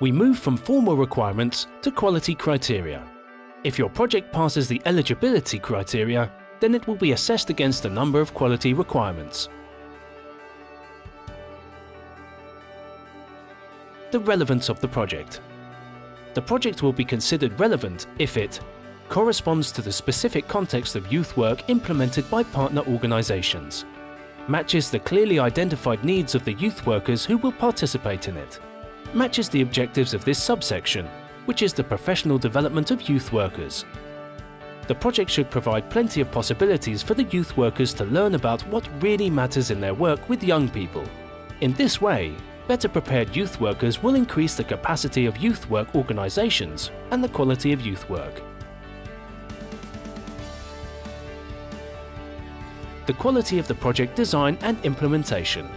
We move from formal requirements to quality criteria. If your project passes the eligibility criteria, then it will be assessed against a number of quality requirements. The relevance of the project. The project will be considered relevant if it corresponds to the specific context of youth work implemented by partner organisations, matches the clearly identified needs of the youth workers who will participate in it, matches the objectives of this subsection, which is the professional development of youth workers. The project should provide plenty of possibilities for the youth workers to learn about what really matters in their work with young people. In this way, better prepared youth workers will increase the capacity of youth work organisations and the quality of youth work. The quality of the project design and implementation.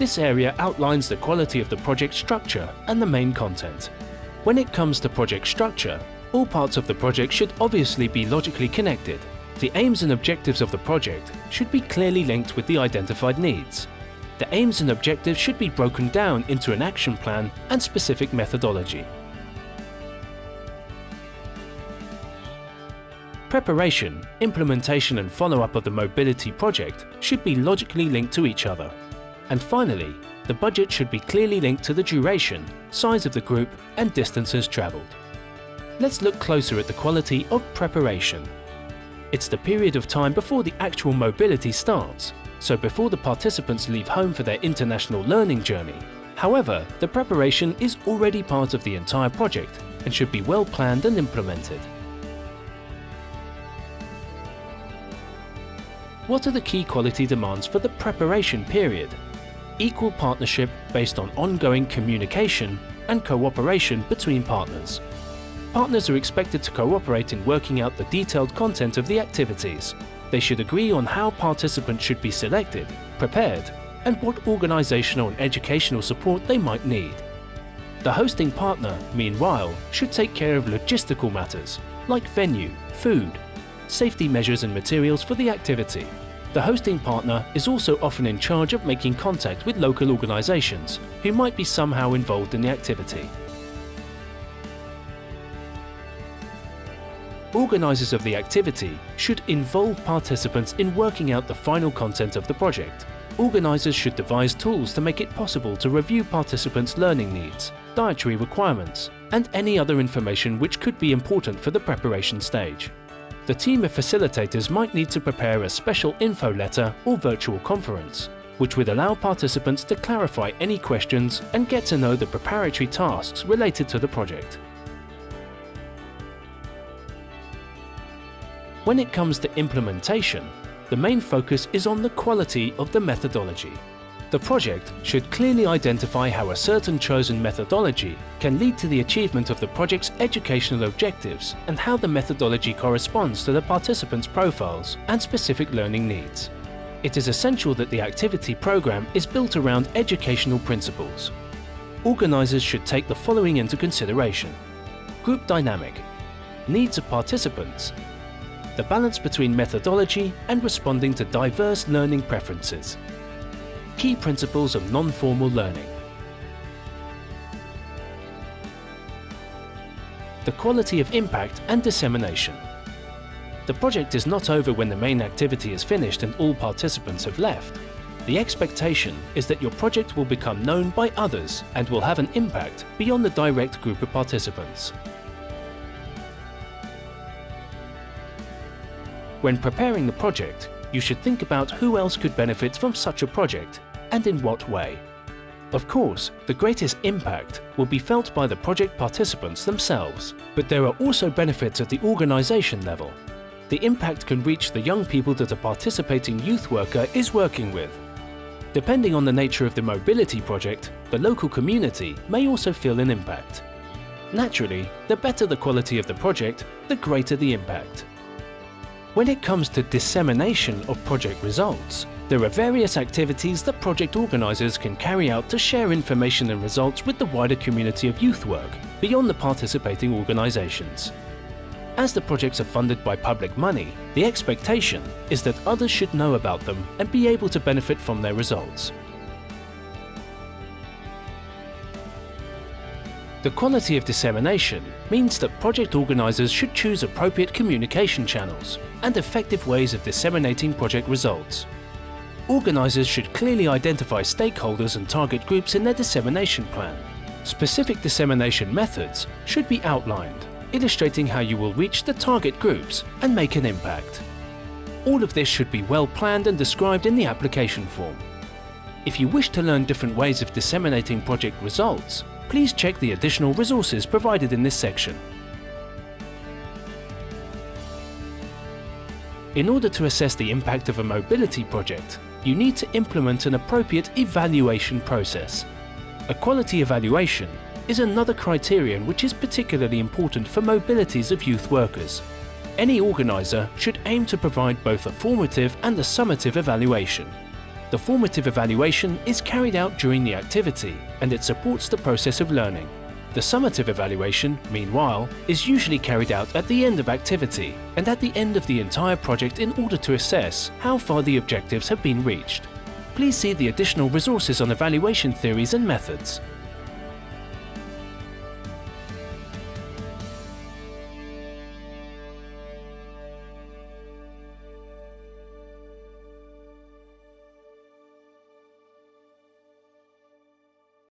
This area outlines the quality of the project structure and the main content. When it comes to project structure, all parts of the project should obviously be logically connected. The aims and objectives of the project should be clearly linked with the identified needs. The aims and objectives should be broken down into an action plan and specific methodology. Preparation, implementation and follow-up of the mobility project should be logically linked to each other. And finally, the budget should be clearly linked to the duration, size of the group and distances travelled. Let's look closer at the quality of preparation. It's the period of time before the actual mobility starts, so before the participants leave home for their international learning journey. However, the preparation is already part of the entire project and should be well planned and implemented. What are the key quality demands for the preparation period? Equal partnership based on ongoing communication and cooperation between partners. Partners are expected to cooperate in working out the detailed content of the activities. They should agree on how participants should be selected, prepared, and what organisational and educational support they might need. The hosting partner, meanwhile, should take care of logistical matters, like venue, food, safety measures and materials for the activity. The hosting partner is also often in charge of making contact with local organisations who might be somehow involved in the activity. Organisers of the activity should involve participants in working out the final content of the project. Organisers should devise tools to make it possible to review participants' learning needs, dietary requirements, and any other information which could be important for the preparation stage. The team of facilitators might need to prepare a special info letter or virtual conference, which would allow participants to clarify any questions and get to know the preparatory tasks related to the project. When it comes to implementation, the main focus is on the quality of the methodology. The project should clearly identify how a certain chosen methodology can lead to the achievement of the project's educational objectives and how the methodology corresponds to the participants' profiles and specific learning needs. It is essential that the activity program is built around educational principles. Organisers should take the following into consideration. Group dynamic, needs of participants the balance between methodology and responding to diverse learning preferences. Key principles of non-formal learning. The quality of impact and dissemination. The project is not over when the main activity is finished and all participants have left. The expectation is that your project will become known by others and will have an impact beyond the direct group of participants. When preparing the project, you should think about who else could benefit from such a project and in what way. Of course, the greatest impact will be felt by the project participants themselves, but there are also benefits at the organisation level. The impact can reach the young people that a participating youth worker is working with. Depending on the nature of the mobility project, the local community may also feel an impact. Naturally, the better the quality of the project, the greater the impact. When it comes to dissemination of project results, there are various activities that project organisers can carry out to share information and results with the wider community of youth work, beyond the participating organisations. As the projects are funded by public money, the expectation is that others should know about them and be able to benefit from their results. The quality of dissemination means that project organisers should choose appropriate communication channels and effective ways of disseminating project results. Organisers should clearly identify stakeholders and target groups in their dissemination plan. Specific dissemination methods should be outlined, illustrating how you will reach the target groups and make an impact. All of this should be well planned and described in the application form. If you wish to learn different ways of disseminating project results, please check the additional resources provided in this section. In order to assess the impact of a mobility project, you need to implement an appropriate evaluation process. A quality evaluation is another criterion which is particularly important for mobilities of youth workers. Any organiser should aim to provide both a formative and a summative evaluation. The formative evaluation is carried out during the activity and it supports the process of learning. The summative evaluation, meanwhile, is usually carried out at the end of activity and at the end of the entire project in order to assess how far the objectives have been reached. Please see the additional resources on evaluation theories and methods.